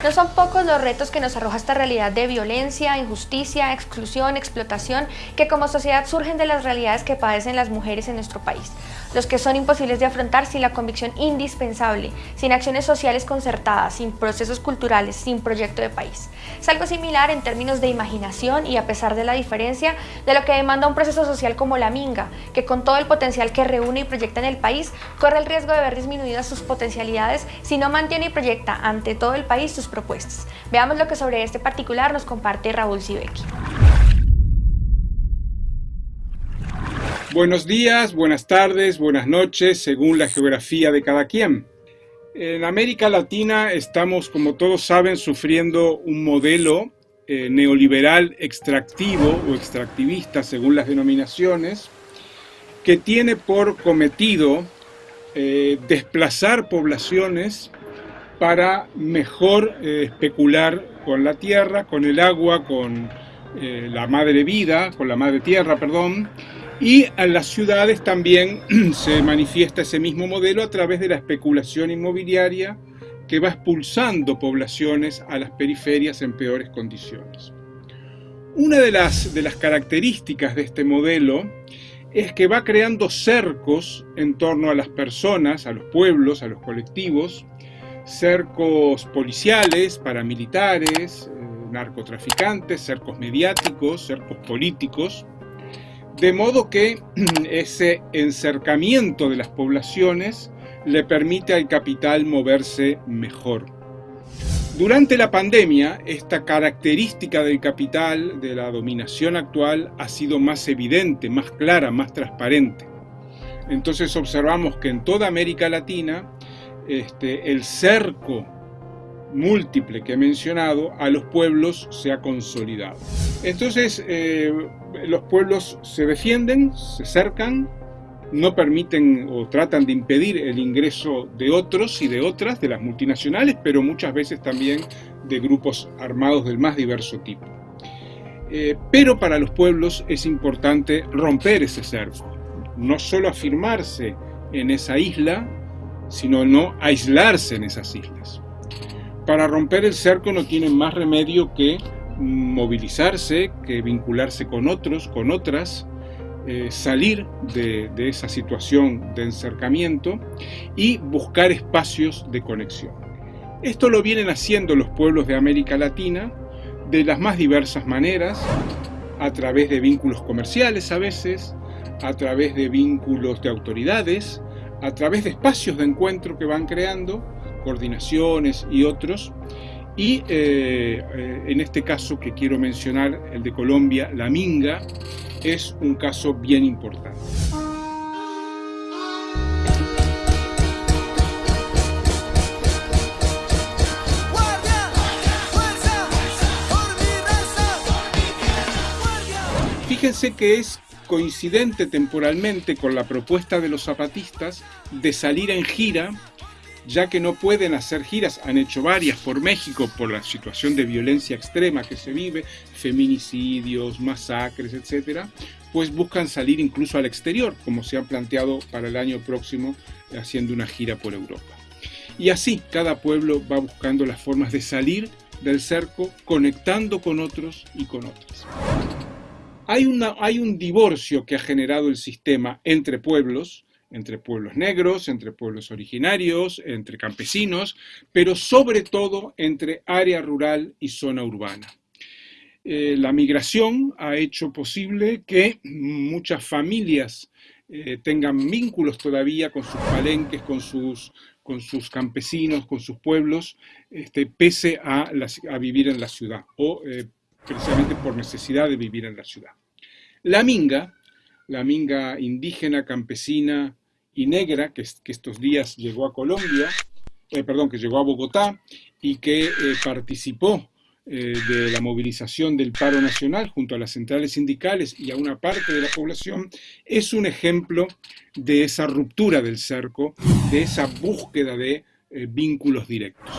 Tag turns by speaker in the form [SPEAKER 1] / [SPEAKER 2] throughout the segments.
[SPEAKER 1] No son pocos los retos que nos arroja esta realidad de violencia, injusticia, exclusión, explotación, que como sociedad surgen de las realidades que padecen las mujeres en nuestro país. Los que son imposibles de afrontar sin la convicción indispensable, sin acciones sociales concertadas, sin procesos culturales, sin proyecto de país. Es algo similar en términos de imaginación y a pesar de la diferencia de lo que demanda un proceso social como la Minga, que con todo el potencial que reúne y proyecta en el país, corre el riesgo de ver disminuidas sus potencialidades si no mantiene y proyecta ante todo el país sus propuestas. Veamos lo que sobre este particular nos comparte Raúl Sibeki.
[SPEAKER 2] Buenos días, buenas tardes, buenas noches, según la geografía de cada quien. En América Latina estamos, como todos saben, sufriendo un modelo eh, neoliberal extractivo o extractivista, según las denominaciones, que tiene por cometido eh, desplazar poblaciones para mejor eh, especular con la tierra, con el agua, con eh, la madre vida, con la madre tierra, perdón, y en las ciudades también se manifiesta ese mismo modelo a través de la especulación inmobiliaria que va expulsando poblaciones a las periferias en peores condiciones. Una de las, de las características de este modelo es que va creando cercos en torno a las personas, a los pueblos, a los colectivos, cercos policiales, paramilitares, eh, narcotraficantes, cercos mediáticos, cercos políticos, de modo que ese encercamiento de las poblaciones le permite al capital moverse mejor. Durante la pandemia, esta característica del capital, de la dominación actual, ha sido más evidente, más clara, más transparente. Entonces observamos que en toda América Latina este, el cerco múltiple que he mencionado a los pueblos se ha consolidado. Entonces, eh, los pueblos se defienden, se cercan, no permiten o tratan de impedir el ingreso de otros y de otras, de las multinacionales, pero muchas veces también de grupos armados del más diverso tipo. Eh, pero para los pueblos es importante romper ese cerco, no solo afirmarse en esa isla, sino no aislarse en esas islas. Para romper el cerco no tienen más remedio que movilizarse, que vincularse con otros, con otras, eh, salir de, de esa situación de encercamiento y buscar espacios de conexión. Esto lo vienen haciendo los pueblos de América Latina de las más diversas maneras, a través de vínculos comerciales a veces, a través de vínculos de autoridades, a través de espacios de encuentro que van creando, coordinaciones y otros, y eh, eh, en este caso que quiero mencionar, el de Colombia, la Minga, es un caso bien importante. Fíjense que es coincidente temporalmente con la propuesta de los zapatistas de salir en gira, ya que no pueden hacer giras, han hecho varias por México por la situación de violencia extrema que se vive, feminicidios, masacres, etcétera, pues buscan salir incluso al exterior, como se han planteado para el año próximo haciendo una gira por Europa. Y así cada pueblo va buscando las formas de salir del cerco, conectando con otros y con otras. Hay, una, hay un divorcio que ha generado el sistema entre pueblos, entre pueblos negros, entre pueblos originarios, entre campesinos, pero sobre todo entre área rural y zona urbana. Eh, la migración ha hecho posible que muchas familias eh, tengan vínculos todavía con sus palenques, con sus, con sus campesinos, con sus pueblos, este, pese a, vivir en la ciudad o eh, precisamente por necesidad de vivir en la ciudad. La minga, la minga indígena, campesina y negra, que, estos días llegó a Colombia, eh, perdón, que llegó a Bogotá y que eh, participó eh, de la movilización del paro nacional junto a las centrales sindicales y a una parte de la población, es un ejemplo de esa ruptura del cerco, de esa búsqueda de vínculos directos.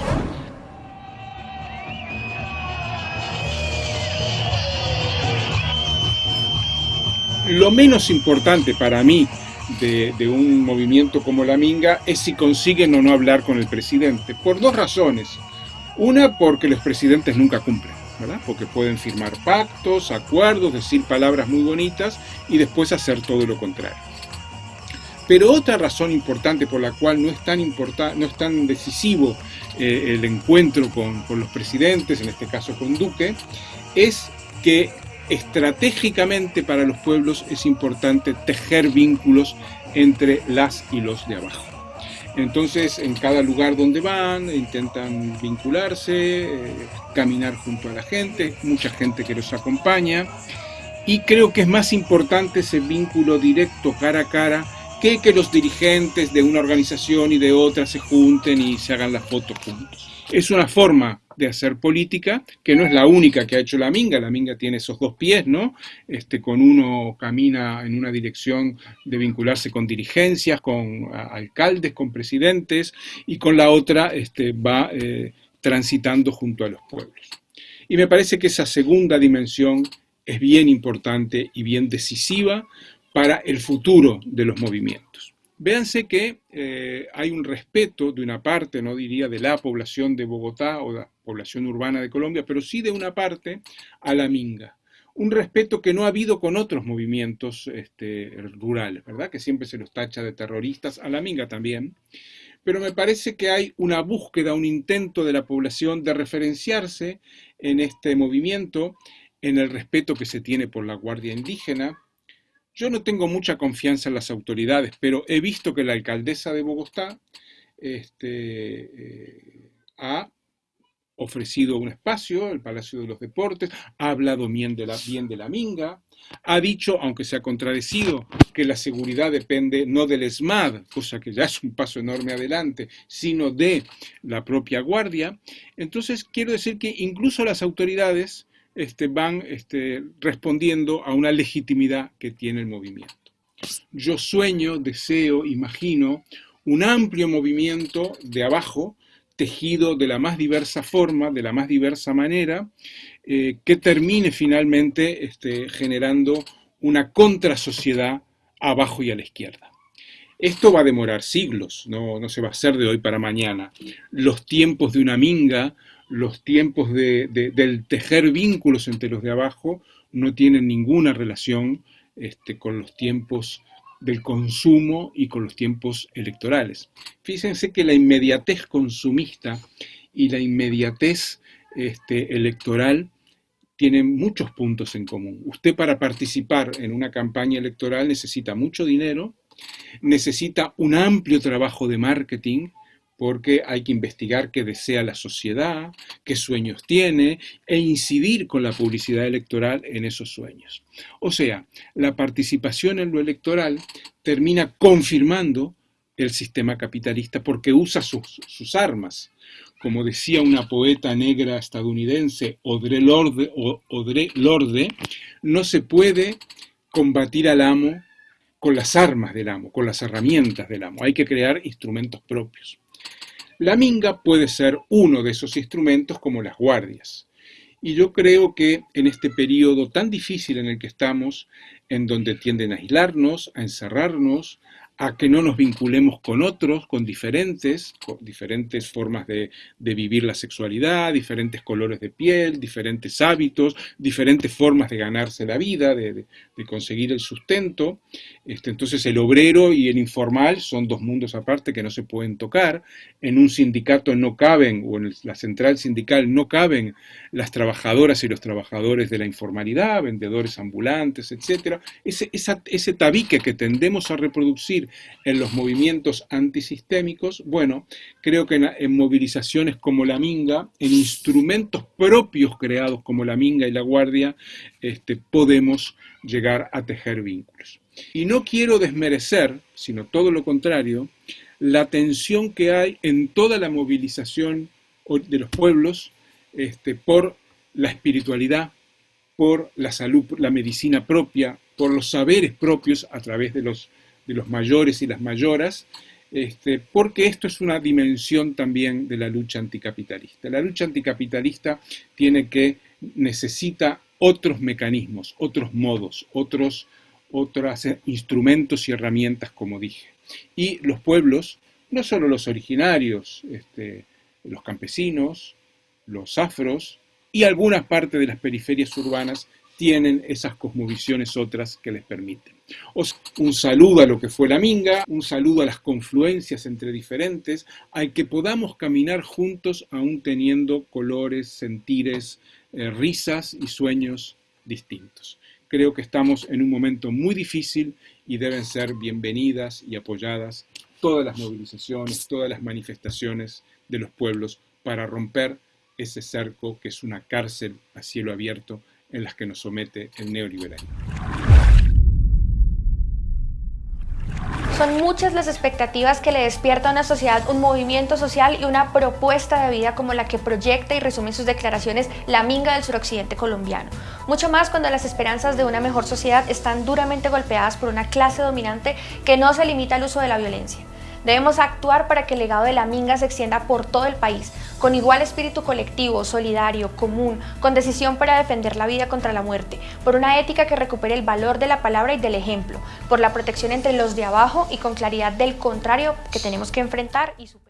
[SPEAKER 2] Lo menos importante para mí de, un movimiento como la Minga es si consiguen o no hablar con el presidente, por dos razones. Una, porque los presidentes nunca cumplen, ¿verdad? Porque pueden firmar pactos, acuerdos, decir palabras muy bonitas y después hacer todo lo contrario. Pero otra razón importante por la cual no es tan, no es tan decisivo eh, el encuentro con, con los presidentes, en este caso con Duque, es que estratégicamente para los pueblos es importante tejer vínculos entre las y los de abajo. Entonces, en cada lugar donde van, intentan vincularse, eh, caminar junto a la gente, mucha gente que los acompaña, y creo que es más importante ese vínculo directo cara a cara que que los dirigentes de una organización y de otra se junten y se hagan las fotos juntos. Es una forma de hacer política, que no es la única que ha hecho la Minga, la Minga tiene esos dos pies, ¿no? Este, con uno camina en una dirección de vincularse con dirigencias, con alcaldes, con presidentes, y con la otra este, va eh, transitando junto a los pueblos. Y me parece que esa segunda dimensión es bien importante y bien decisiva para el futuro de los movimientos. Véanse que eh, hay un respeto de una parte, no diría de la población de Bogotá o la población urbana de Colombia, pero sí de una parte a la minga. Un respeto que no ha habido con otros movimientos este, rurales, ¿verdad? Que siempre se los tacha de terroristas, a la minga también. Pero me parece que hay una búsqueda, un intento de la población de referenciarse en este movimiento, en el respeto que se tiene por la Guardia Indígena, yo no tengo mucha confianza en las autoridades, pero he visto que la alcaldesa de Bogotá este, eh, ha ofrecido un espacio, el Palacio de los Deportes, ha hablado bien de, la, bien de la Minga, ha dicho, aunque se ha contradecido, que la seguridad depende no del ESMAD, cosa que ya es un paso enorme adelante, sino de la propia Guardia. Entonces, quiero decir que incluso las autoridades este, van este, respondiendo a una legitimidad que tiene el movimiento. Yo sueño, deseo, imagino un amplio movimiento de abajo, tejido de la más diversa forma, de la más diversa manera, eh, que termine finalmente este, generando una contrasociedad abajo y a la izquierda. Esto va a demorar siglos, no, no se va a hacer de hoy para mañana. Los tiempos de una minga los tiempos de, del tejer vínculos entre los de abajo no tienen ninguna relación este, con los tiempos del consumo y con los tiempos electorales. Fíjense que la inmediatez consumista y la inmediatez este, electoral tienen muchos puntos en común. Usted para participar en una campaña electoral necesita mucho dinero, necesita un amplio trabajo de marketing, porque hay que investigar qué desea la sociedad, qué sueños tiene, e incidir con la publicidad electoral en esos sueños. O sea, la participación en lo electoral termina confirmando el sistema capitalista porque usa sus, armas. Como decía una poeta negra estadounidense, Audre Lorde, Audre Lorde, no se puede combatir al amo con las armas del amo, con las herramientas del amo. Hay que crear instrumentos propios. La minga puede ser uno de esos instrumentos como las guardias. Y yo creo que en este periodo tan difícil en el que estamos, en donde tienden a aislarnos, a encerrarnos, a que no nos vinculemos con otros, con diferentes, diferentes formas de, vivir la sexualidad, diferentes colores de piel, diferentes hábitos, diferentes formas de ganarse la vida, de, conseguir el sustento. Este, entonces el obrero y el informal son dos mundos aparte que no se pueden tocar. En un sindicato no caben, o en la central sindical no caben las trabajadoras y los trabajadores de la informalidad, vendedores ambulantes, etc. Ese tabique que tendemos a reproducir en los movimientos antisistémicos, bueno, creo que en, movilizaciones como la Minga, en instrumentos propios creados como la Minga y la Guardia, este, podemos llegar a tejer vínculos. Y no quiero desmerecer, sino todo lo contrario, la tensión que hay en toda la movilización de los pueblos este, por la espiritualidad, por la salud, la medicina propia, por los saberes propios a través de los de los mayores y las mayoras, este, porque esto es una dimensión también de la lucha anticapitalista. La lucha anticapitalista tiene que, necesita otros mecanismos, otros modos, otros, otros instrumentos y herramientas, como dije. Y los pueblos, no solo los originarios, este, los campesinos, los afros y algunas partes de las periferias urbanas tienen esas cosmovisiones otras que les permiten. un saludo a lo que fue la Minga, un saludo a las confluencias entre diferentes, a que podamos caminar juntos aún teniendo colores, sentires, eh, risas y sueños distintos. Creo que estamos en un momento muy difícil y deben ser bienvenidas y apoyadas todas las movilizaciones, todas las manifestaciones de los pueblos para romper ese cerco que es una cárcel a cielo abierto en las que nos somete el neoliberalismo.
[SPEAKER 1] Son muchas las expectativas que le despierta a una sociedad un movimiento social y una propuesta de vida como la que proyecta y resume sus declaraciones la Minga del suroccidente colombiano. Mucho más cuando las esperanzas de una mejor sociedad están duramente golpeadas por una clase dominante que no se limita al uso de la violencia. Debemos actuar para que el legado de la Minga se extienda por todo el país, con igual espíritu colectivo, solidario, común, con decisión para defender la vida contra la muerte, por una ética que recupere el valor de la palabra y del ejemplo, por la protección entre los de abajo y con claridad del contrario que tenemos que enfrentar y superar.